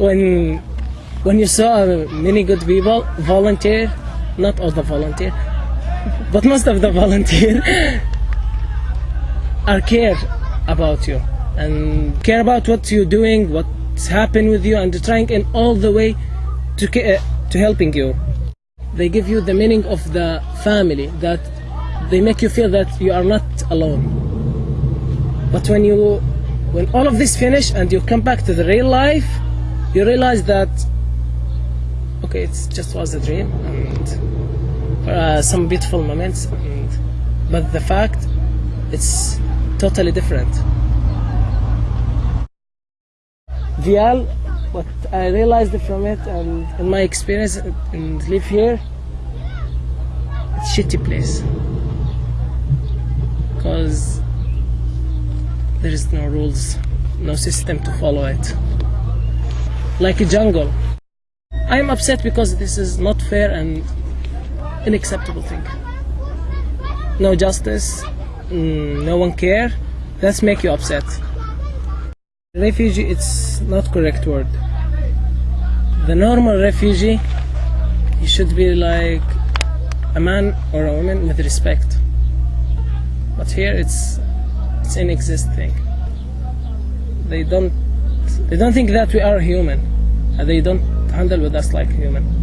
when when you saw many good people volunteer, not all the volunteer, but most of the volunteer are care about you and care about what you're doing, what's happened with you, and trying in all the way to to helping you. They give you the meaning of the family that they make you feel that you are not alone. But when you when all of this finish and you come back to the real life, you realize that okay, it just was a dream and uh, some beautiful moments, and, but the fact it's totally different. Vial, what I realized from it and in my experience and live here, it's shitty place because there is no rules, no system to follow it. Like a jungle. I'm upset because this is not fair and unacceptable thing. No justice, mm, no one care. That's make you upset. Refugee, it's not correct word. The normal refugee, he should be like a man or a woman with respect. But here it's it's an. They don't they don't think that we are human. They don't handle with us like human.